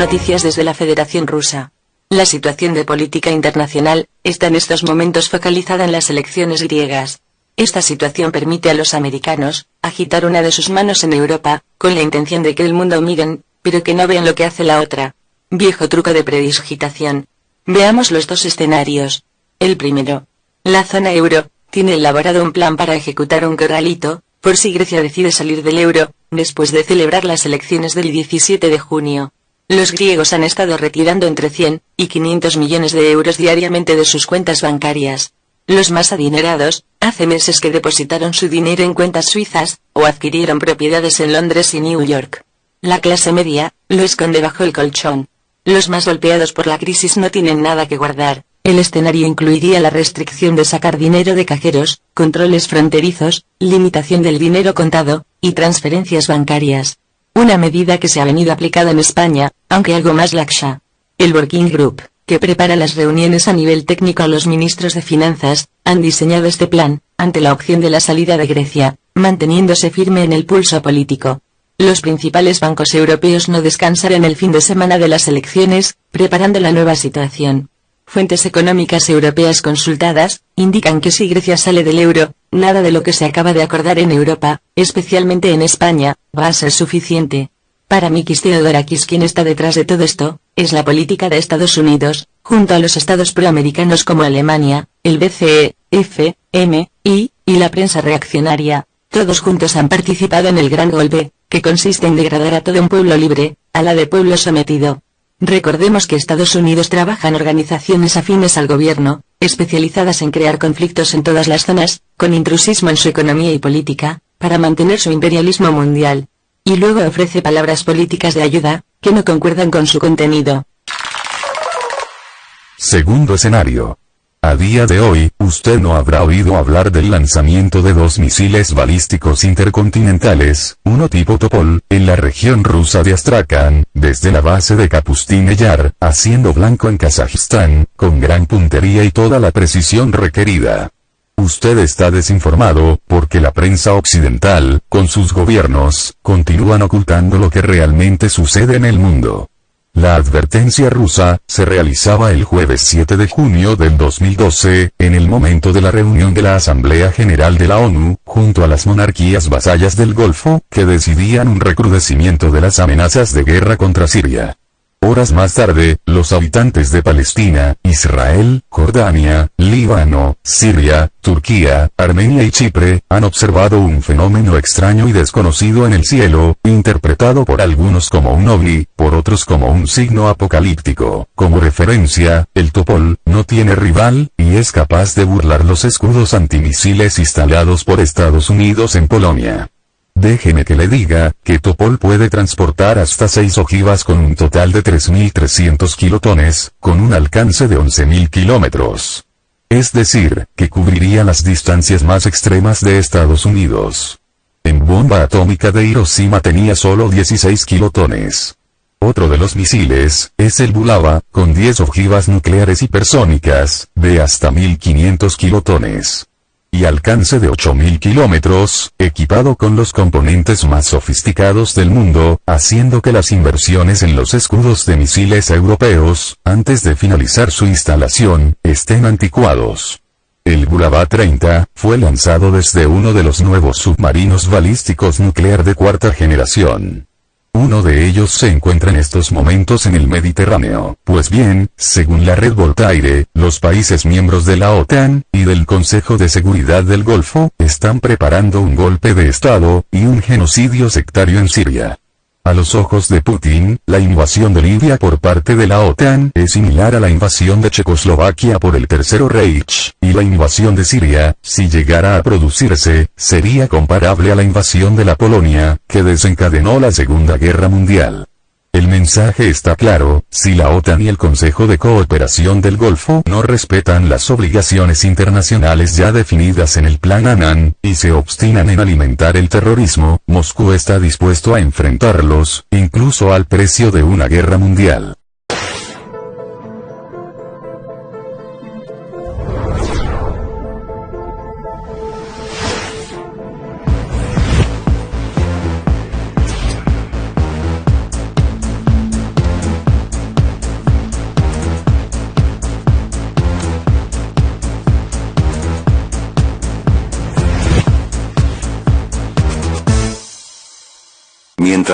Noticias desde la Federación Rusa. La situación de política internacional está en estos momentos focalizada en las elecciones griegas. Esta situación permite a los americanos agitar una de sus manos en Europa, con la intención de que el mundo miren, pero que no vean lo que hace la otra. Viejo truco de predigitación. Veamos los dos escenarios. El primero. La zona euro tiene elaborado un plan para ejecutar un corralito, por si Grecia decide salir del euro, después de celebrar las elecciones del 17 de junio. Los griegos han estado retirando entre 100 y 500 millones de euros diariamente de sus cuentas bancarias. Los más adinerados, hace meses que depositaron su dinero en cuentas suizas, o adquirieron propiedades en Londres y New York. La clase media, lo esconde bajo el colchón. Los más golpeados por la crisis no tienen nada que guardar. El escenario incluiría la restricción de sacar dinero de cajeros, controles fronterizos, limitación del dinero contado, y transferencias bancarias. Una medida que se ha venido aplicada en España, aunque algo más laxa. El Working Group, que prepara las reuniones a nivel técnico a los ministros de Finanzas, han diseñado este plan, ante la opción de la salida de Grecia, manteniéndose firme en el pulso político. Los principales bancos europeos no descansarán el fin de semana de las elecciones, preparando la nueva situación. Fuentes económicas europeas consultadas, indican que si Grecia sale del euro, nada de lo que se acaba de acordar en Europa, especialmente en España, va a ser suficiente. Para Mikis Theodorakis quien está detrás de todo esto, es la política de Estados Unidos, junto a los estados proamericanos como Alemania, el BCE, F, M, I, y la prensa reaccionaria, todos juntos han participado en el gran golpe, que consiste en degradar a todo un pueblo libre, a la de pueblo sometido. Recordemos que Estados Unidos trabaja en organizaciones afines al gobierno, especializadas en crear conflictos en todas las zonas, con intrusismo en su economía y política, para mantener su imperialismo mundial. Y luego ofrece palabras políticas de ayuda, que no concuerdan con su contenido. Segundo escenario. A día de hoy, usted no habrá oído hablar del lanzamiento de dos misiles balísticos intercontinentales, uno tipo Topol, en la región rusa de Astrakhan, desde la base de Kapustin Yar, haciendo blanco en Kazajistán, con gran puntería y toda la precisión requerida. Usted está desinformado, porque la prensa occidental, con sus gobiernos, continúan ocultando lo que realmente sucede en el mundo. La advertencia rusa, se realizaba el jueves 7 de junio del 2012, en el momento de la reunión de la Asamblea General de la ONU, junto a las monarquías vasallas del Golfo, que decidían un recrudecimiento de las amenazas de guerra contra Siria. Horas más tarde, los habitantes de Palestina, Israel, Jordania, Líbano, Siria, Turquía, Armenia y Chipre, han observado un fenómeno extraño y desconocido en el cielo, interpretado por algunos como un ovni, por otros como un signo apocalíptico. Como referencia, el Topol, no tiene rival, y es capaz de burlar los escudos antimisiles instalados por Estados Unidos en Polonia. Déjeme que le diga, que Topol puede transportar hasta 6 ojivas con un total de 3.300 kilotones, con un alcance de 11.000 kilómetros. Es decir, que cubriría las distancias más extremas de Estados Unidos. En bomba atómica de Hiroshima tenía solo 16 kilotones. Otro de los misiles, es el Bulava, con 10 ojivas nucleares hipersónicas, de hasta 1500 kilotones y alcance de 8.000 kilómetros, equipado con los componentes más sofisticados del mundo, haciendo que las inversiones en los escudos de misiles europeos, antes de finalizar su instalación, estén anticuados. El Bulava 30, fue lanzado desde uno de los nuevos submarinos balísticos nuclear de cuarta generación. Uno de ellos se encuentra en estos momentos en el Mediterráneo. Pues bien, según la red Voltaire, los países miembros de la OTAN, y del Consejo de Seguridad del Golfo, están preparando un golpe de Estado, y un genocidio sectario en Siria. A los ojos de Putin, la invasión de Libia por parte de la OTAN es similar a la invasión de Checoslovaquia por el Tercero Reich, y la invasión de Siria, si llegara a producirse, sería comparable a la invasión de la Polonia, que desencadenó la Segunda Guerra Mundial. El mensaje está claro, si la OTAN y el Consejo de Cooperación del Golfo no respetan las obligaciones internacionales ya definidas en el Plan Annan, y se obstinan en alimentar el terrorismo, Moscú está dispuesto a enfrentarlos, incluso al precio de una guerra mundial.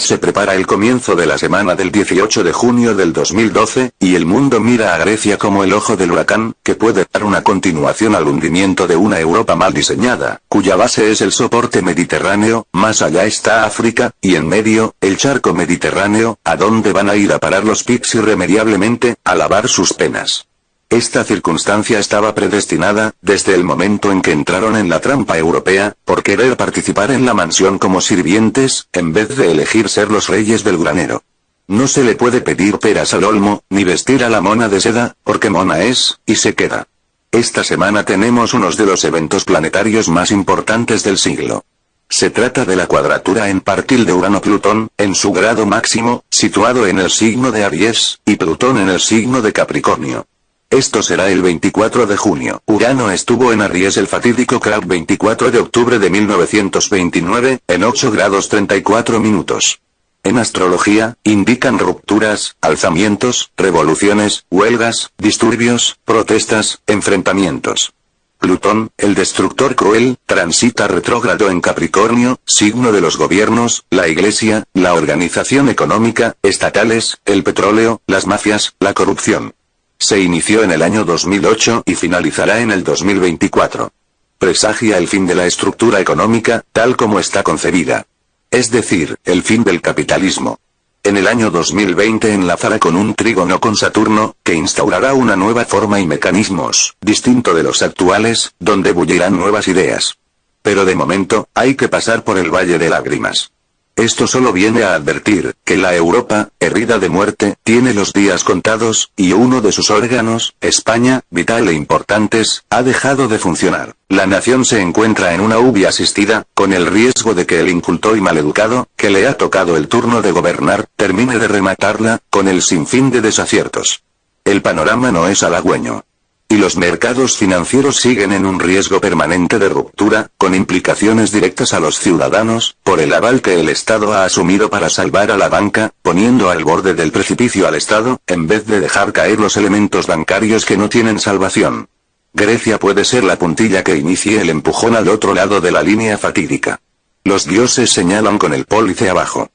Se prepara el comienzo de la semana del 18 de junio del 2012, y el mundo mira a Grecia como el ojo del huracán, que puede dar una continuación al hundimiento de una Europa mal diseñada, cuya base es el soporte mediterráneo, más allá está África, y en medio, el charco mediterráneo, a donde van a ir a parar los PICs irremediablemente, a lavar sus penas. Esta circunstancia estaba predestinada, desde el momento en que entraron en la trampa europea, por querer participar en la mansión como sirvientes, en vez de elegir ser los reyes del granero. No se le puede pedir peras al olmo, ni vestir a la mona de seda, porque mona es, y se queda. Esta semana tenemos unos de los eventos planetarios más importantes del siglo. Se trata de la cuadratura en partil de Urano-Plutón, en su grado máximo, situado en el signo de Aries, y Plutón en el signo de Capricornio. Esto será el 24 de junio. Urano estuvo en Aries el fatídico Crab 24 de octubre de 1929, en 8 grados 34 minutos. En astrología, indican rupturas, alzamientos, revoluciones, huelgas, disturbios, protestas, enfrentamientos. Plutón, el destructor cruel, transita retrógrado en Capricornio, signo de los gobiernos, la iglesia, la organización económica, estatales, el petróleo, las mafias, la corrupción. Se inició en el año 2008 y finalizará en el 2024. Presagia el fin de la estructura económica, tal como está concebida. Es decir, el fin del capitalismo. En el año 2020 enlazará con un trígono con Saturno, que instaurará una nueva forma y mecanismos, distinto de los actuales, donde bullirán nuevas ideas. Pero de momento, hay que pasar por el Valle de Lágrimas. Esto solo viene a advertir, que la Europa, herida de muerte, tiene los días contados, y uno de sus órganos, España, vital e importantes, ha dejado de funcionar. La nación se encuentra en una UBI asistida, con el riesgo de que el inculto y maleducado, que le ha tocado el turno de gobernar, termine de rematarla, con el sinfín de desaciertos. El panorama no es halagüeño y los mercados financieros siguen en un riesgo permanente de ruptura, con implicaciones directas a los ciudadanos, por el aval que el Estado ha asumido para salvar a la banca, poniendo al borde del precipicio al Estado, en vez de dejar caer los elementos bancarios que no tienen salvación. Grecia puede ser la puntilla que inicie el empujón al otro lado de la línea fatídica. Los dioses señalan con el pólice abajo.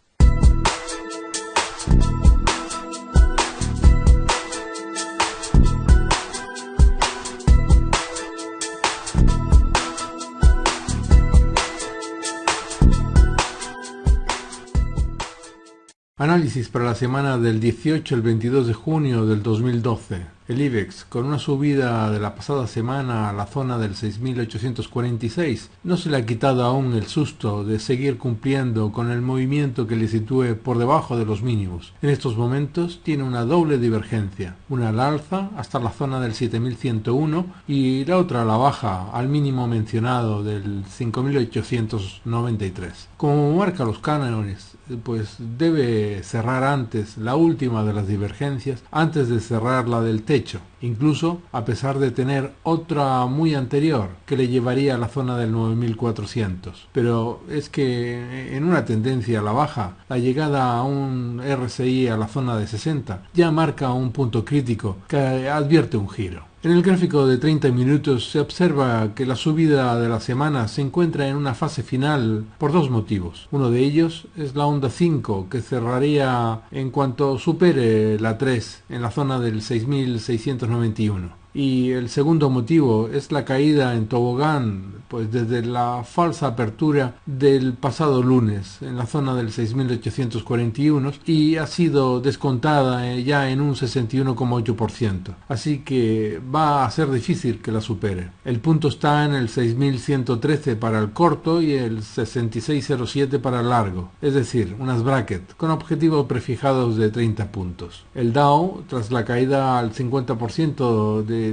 Análisis para la semana del 18 al 22 de junio del 2012. El IBEX, con una subida de la pasada semana a la zona del 6.846, no se le ha quitado aún el susto de seguir cumpliendo con el movimiento que le sitúe por debajo de los mínimos. En estos momentos tiene una doble divergencia, una al alza hasta la zona del 7.101 y la otra a la baja al mínimo mencionado del 5.893. Como marca los cánones, pues debe cerrar antes la última de las divergencias antes de cerrar la del techo, incluso a pesar de tener otra muy anterior que le llevaría a la zona del 9400. Pero es que en una tendencia a la baja, la llegada a un RSI a la zona de 60 ya marca un punto crítico que advierte un giro. En el gráfico de 30 minutos se observa que la subida de la semana se encuentra en una fase final por dos motivos. Uno de ellos es la onda 5 que cerraría en cuanto supere la 3 en la zona del 6691 y el segundo motivo es la caída en tobogán pues desde la falsa apertura del pasado lunes en la zona del 6841 y ha sido descontada eh, ya en un 61,8% así que va a ser difícil que la supere. El punto está en el 6113 para el corto y el 6607 para el largo es decir unas brackets con objetivos prefijados de 30 puntos. El Dow tras la caída al 50% de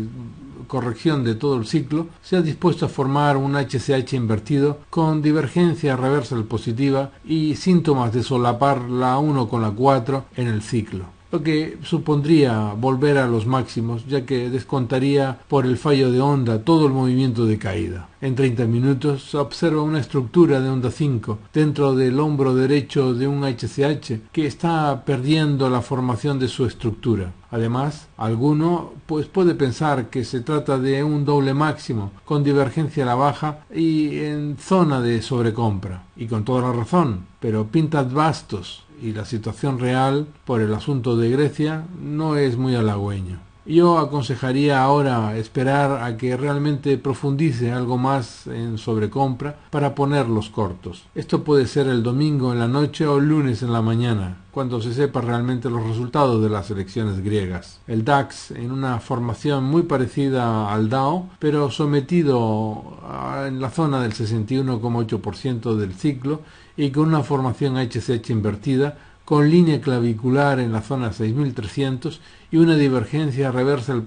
corrección de todo el ciclo, se ha dispuesto a formar un HCH invertido con divergencia reversal positiva y síntomas de solapar la 1 con la 4 en el ciclo. Lo que supondría volver a los máximos, ya que descontaría por el fallo de onda todo el movimiento de caída. En 30 minutos se observa una estructura de onda 5 dentro del hombro derecho de un HCH que está perdiendo la formación de su estructura. Además, alguno pues puede pensar que se trata de un doble máximo con divergencia a la baja y en zona de sobrecompra. Y con toda la razón, pero pintas bastos y la situación real por el asunto de Grecia no es muy halagüeño. Yo aconsejaría ahora esperar a que realmente profundice algo más en sobrecompra para ponerlos cortos. Esto puede ser el domingo en la noche o el lunes en la mañana, cuando se sepa realmente los resultados de las elecciones griegas. El DAX en una formación muy parecida al DAO, pero sometido en la zona del 61,8% del ciclo y con una formación HCH invertida con línea clavicular en la zona 6300 y una divergencia reversa al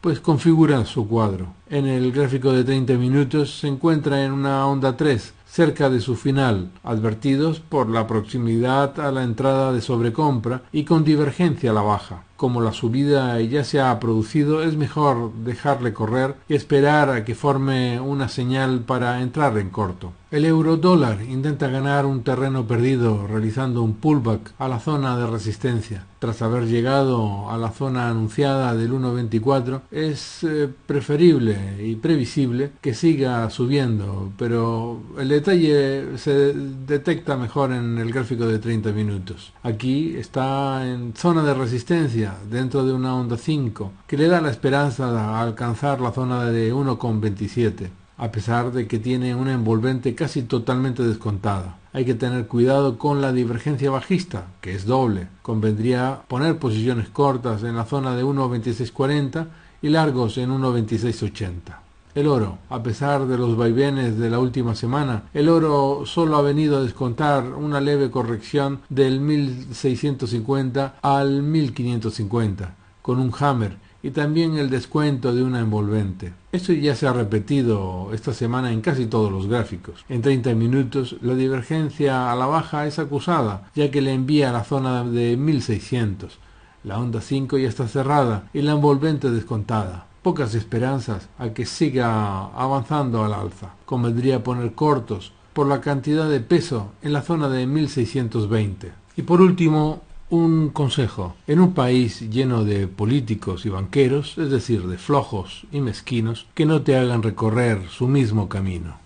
pues configura su cuadro. En el gráfico de 30 minutos se encuentra en una onda 3, cerca de su final, advertidos por la proximidad a la entrada de sobrecompra y con divergencia a la baja. Como la subida ya se ha producido, es mejor dejarle correr y esperar a que forme una señal para entrar en corto. El euro dólar intenta ganar un terreno perdido realizando un pullback a la zona de resistencia. Tras haber llegado a la zona anunciada del 1.24, es eh, preferible y previsible que siga subiendo, pero el detalle se detecta mejor en el gráfico de 30 minutos. Aquí está en zona de resistencia dentro de una onda 5 que le da la esperanza de alcanzar la zona de 1.27 a pesar de que tiene una envolvente casi totalmente descontada. Hay que tener cuidado con la divergencia bajista, que es doble. Convendría poner posiciones cortas en la zona de 1.2640 y largos en 1.2680. El oro, a pesar de los vaivenes de la última semana, el oro solo ha venido a descontar una leve corrección del 1650 al 1550, con un hammer y también el descuento de una envolvente. Esto ya se ha repetido esta semana en casi todos los gráficos. En 30 minutos la divergencia a la baja es acusada, ya que le envía a la zona de 1600. La onda 5 ya está cerrada y la envolvente descontada. Pocas esperanzas a que siga avanzando al alza. Convendría poner cortos por la cantidad de peso en la zona de 1620. Y por último, un consejo. En un país lleno de políticos y banqueros, es decir, de flojos y mezquinos, que no te hagan recorrer su mismo camino.